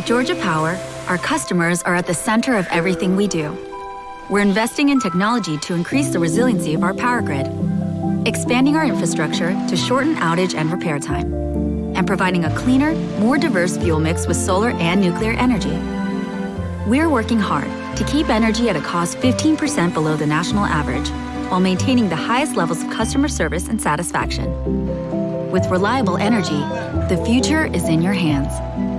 At Georgia Power, our customers are at the center of everything we do. We're investing in technology to increase the resiliency of our power grid, expanding our infrastructure to shorten outage and repair time, and providing a cleaner, more diverse fuel mix with solar and nuclear energy. We're working hard to keep energy at a cost 15% below the national average while maintaining the highest levels of customer service and satisfaction. With reliable energy, the future is in your hands.